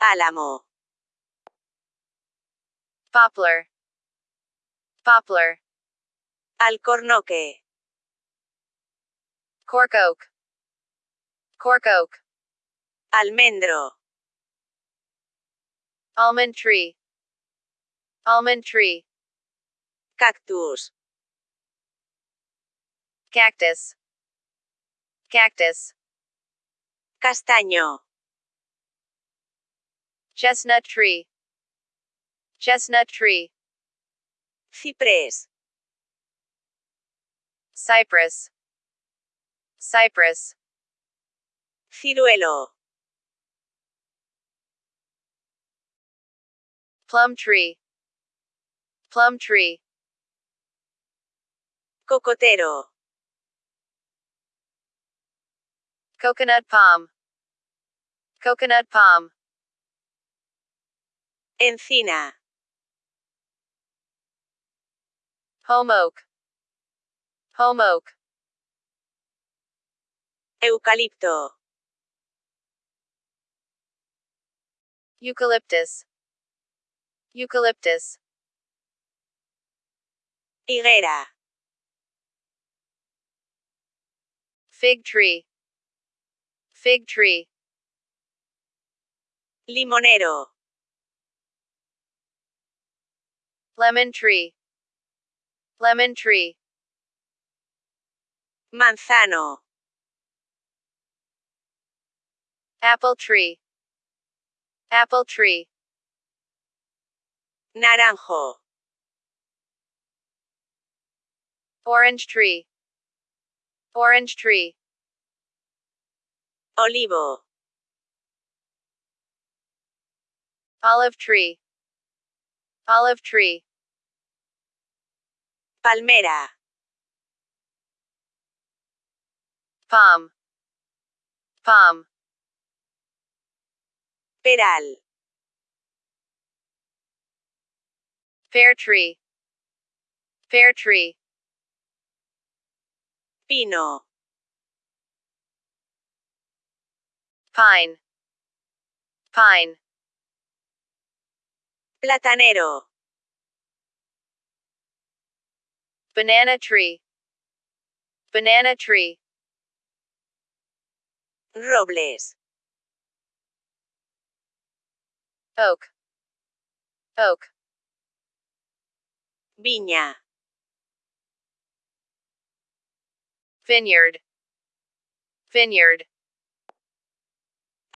Álamo. poplar, poplar, Alcornoque. cork oak, cork oak, Almendro. almond tree, almond tree, Cactus. cactus, cactus, Castaño. Chestnut tree, chestnut tree, Ciprés. cypress, cypress, Ciruelo. plum tree, plum tree, Cocotero. coconut palm, coconut palm, Encina. home oak, Eucalipto. eucalyptus, eucalyptus, Higuera. fig tree, fig tree, Limonero. Lemon tree, lemon tree, Manzano. apple tree, apple tree, Naranjo. orange tree, orange tree, Olivo. olive tree, olive tree, Palmera. palm, palm, Peral. pear tree, pear tree, Pino. pine, pine, Platanero. Banana tree, banana tree, Robles. oak, oak, Viña. vineyard, vineyard,